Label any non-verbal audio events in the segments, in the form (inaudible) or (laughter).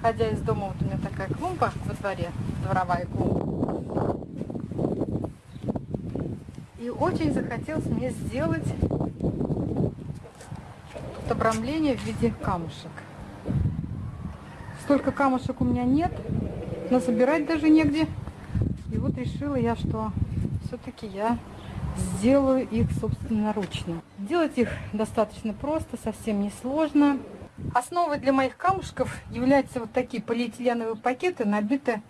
выходя из дома, вот у меня такая клумба во дворе, дворовая клумба. И очень захотелось мне сделать тут обрамление в виде камушек. Столько камушек у меня нет, но собирать даже негде. И вот решила я, что все-таки я сделаю их собственноручно. Делать их достаточно просто, совсем не сложно. Основой для моих камушков являются вот такие полиэтиленовые пакеты, набиты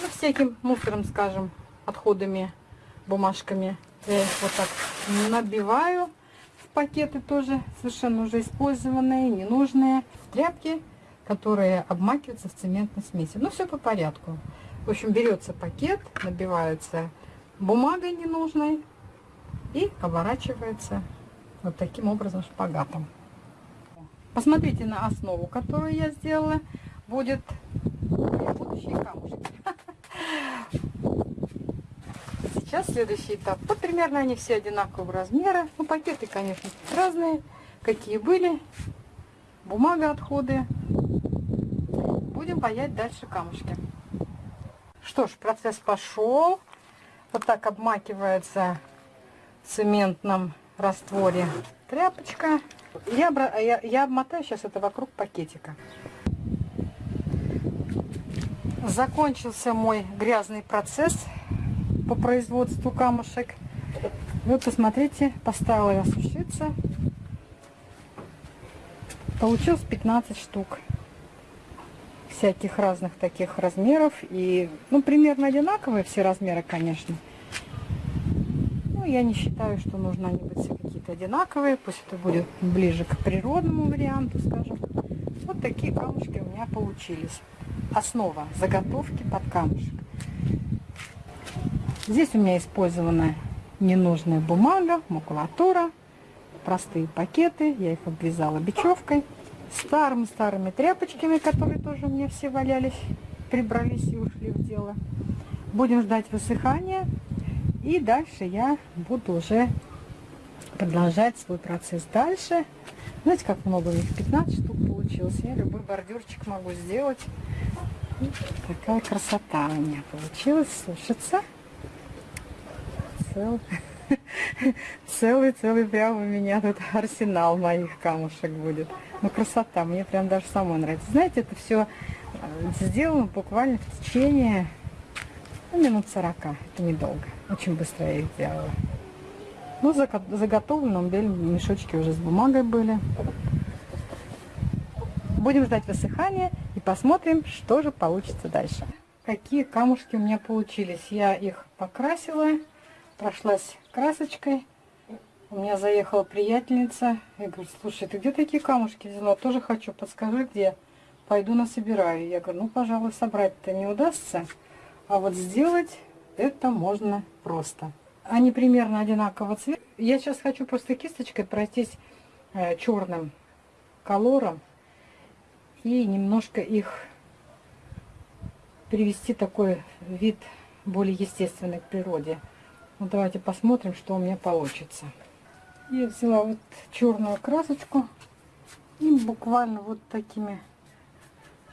ну, всяким мусором, скажем, отходами, бумажками. Я их вот так набиваю в пакеты тоже, совершенно уже использованные, ненужные. Тряпки, которые обмакиваются в цементной смеси. Ну, все по порядку. В общем, берется пакет, набивается бумагой ненужной и оборачивается вот таким образом шпагатом. Посмотрите на основу, которую я сделала. Будет будущие камушки. (laughs) Сейчас следующий этап. Вот примерно они все одинакового размера. Ну, пакеты, конечно, разные. Какие были. Бумага, отходы. Будем паять дальше камушки. Что ж, процесс пошел. Вот так обмакивается в цементном растворе тряпочка. Я, я, я обмотаю сейчас это вокруг пакетика. Закончился мой грязный процесс по производству камушек. Вот посмотрите, поставила я сушиться. Получилось 15 штук всяких разных таких размеров. И, ну, примерно одинаковые все размеры, конечно. Ну, я не считаю, что нужно они быть какие-то одинаковые. Пусть это будет ближе к природному варианту, скажем. Вот такие камушки у меня получились. Основа заготовки под камушек. Здесь у меня использована ненужная бумага, макулатура, простые пакеты. Я их обвязала бечевкой старыми-старыми тряпочками, которые тоже у меня все валялись, прибрались и ушли в дело. Будем ждать высыхания. И дальше я буду уже продолжать свой процесс дальше. Знаете, как много у них? 15 штук получилось. Я любой бордюрчик могу сделать. Такая красота у меня получилась. Слушаться. (laughs) Целый. Целый-целый прям у меня тут арсенал моих камушек будет. Ну, красота, мне прям даже самой нравится. Знаете, это все э, сделано буквально в течение ну, минут 40. Это недолго. Очень быстро я их сделала. Ну, заготовлено, мешочки уже с бумагой были. Будем ждать высыхания и посмотрим, что же получится дальше. Какие камушки у меня получились. Я их покрасила прошлась красочкой. У меня заехала приятельница. Я говорю, слушай, ты где такие камушки взяла? Тоже хочу, подскажи, где. Пойду насобираю. Я говорю, ну, пожалуй, собрать-то не удастся. А вот сделать это можно просто. Они примерно одинакового цвета. Я сейчас хочу просто кисточкой пройтись э, черным колором и немножко их привести такой вид более естественный к природе. Ну, давайте посмотрим, что у меня получится. Я взяла вот черную красочку и буквально вот такими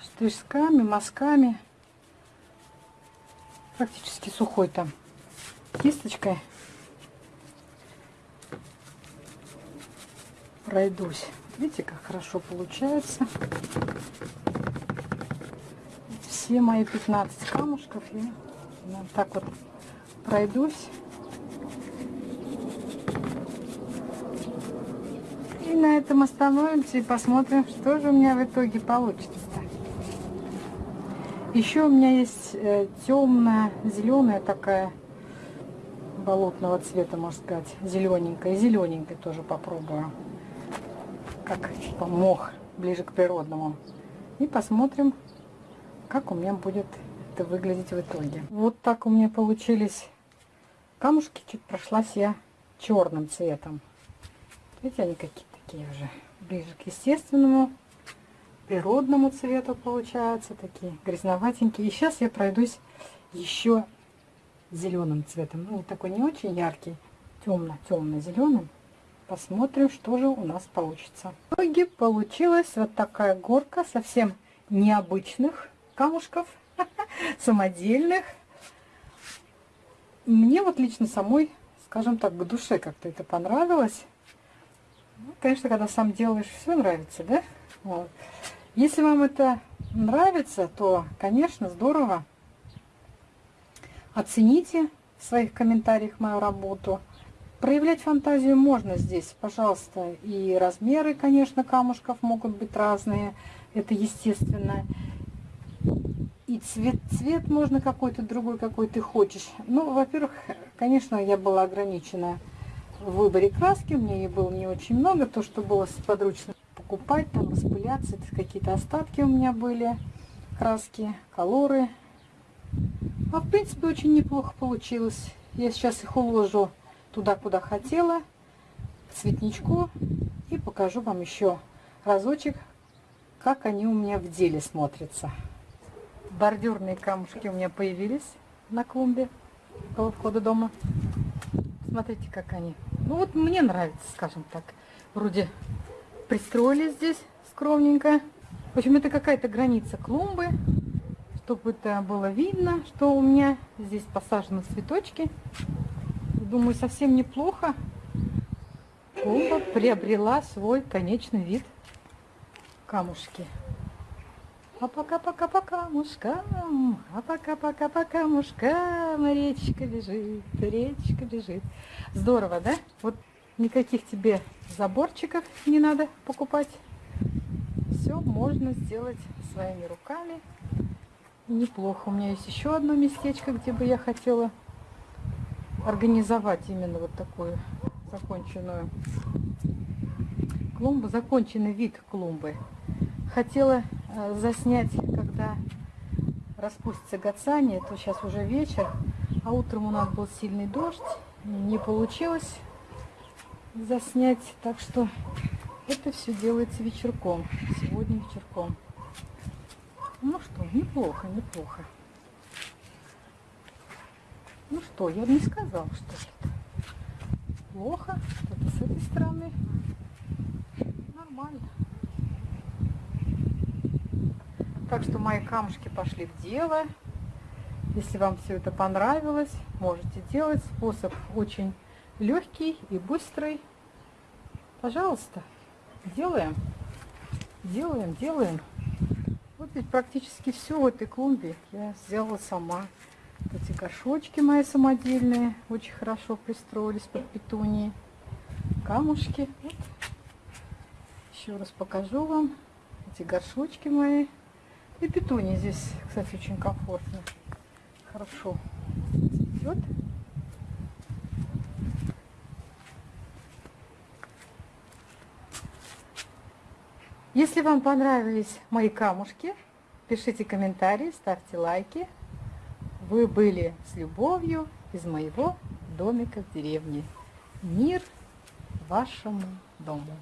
штришками, мазками, практически сухой там кисточкой пройдусь. Видите, как хорошо получается. Все мои 15 камушков я вот так вот пройдусь. на этом остановимся и посмотрим, что же у меня в итоге получится. Еще у меня есть э, темная, зеленая такая, болотного цвета, можно сказать, зелененькая. Зелененькая тоже попробую, как типа мох, ближе к природному. И посмотрим, как у меня будет это выглядеть в итоге. Вот так у меня получились камушки. Чуть прошлась я черным цветом. Видите, они какие такие уже ближе к естественному, природному цвету получаются, такие грязноватенькие. И сейчас я пройдусь еще зеленым цветом. Ну, такой не очень яркий, темно-темно-зеленым. Посмотрим, что же у нас получится. В итоге получилась вот такая горка, совсем необычных камушков, (laughs) самодельных. Мне вот лично самой, скажем так, к душе как-то это понравилось. Ну, конечно, когда сам делаешь, все нравится, да? Вот. Если вам это нравится, то, конечно, здорово. Оцените в своих комментариях мою работу. Проявлять фантазию можно здесь, пожалуйста. И размеры, конечно, камушков могут быть разные. Это естественно. И цвет, цвет можно какой-то другой, какой ты хочешь. Ну, во-первых, конечно, я была ограничена в выборе краски. У меня ее было не очень много. То, что было подручно покупать, там распыляться. Какие-то остатки у меня были. Краски, колоры. А в принципе очень неплохо получилось. Я сейчас их уложу туда, куда хотела, к цветничку. И покажу вам еще разочек, как они у меня в деле смотрятся. Бордюрные камушки у меня появились на клумбе около входа дома. Смотрите, как они. Ну вот мне нравится, скажем так. Вроде пристроили здесь скромненько. В общем, это какая-то граница клумбы, чтобы это было видно, что у меня здесь посажены цветочки. Думаю, совсем неплохо. Клумба приобрела свой конечный вид. Камушки. А пока-пока-пока камушкам, а пока-пока-пока камушкам, речка бежит, речка бежит. Здорово, да? Вот никаких тебе заборчиков не надо покупать. Все можно сделать своими руками. Неплохо. У меня есть еще одно местечко, где бы я хотела организовать именно вот такую законченную клумбу, законченный вид клумбы. Хотела э, заснять, когда распустится гацание, то сейчас уже вечер, а утром у нас был сильный дождь, не получилось заснять, так что это все делается вечерком, сегодня вечерком. Ну что, неплохо, неплохо. Ну что, я бы не сказал, что это плохо, что-то с этой стороны нормально. Так что мои камушки пошли в дело. Если вам все это понравилось, можете делать. Способ очень легкий и быстрый. Пожалуйста, делаем, делаем, делаем. Ведь практически все в этой клумбе я сделала сама. Эти горшочки мои самодельные очень хорошо пристроились под петунии. Камушки. Вот. Еще раз покажу вам эти горшочки мои. И петуни здесь, кстати, очень комфортно. Хорошо идет. Если вам понравились мои камушки, пишите комментарии, ставьте лайки. Вы были с любовью из моего домика в деревне. Мир вашему дому.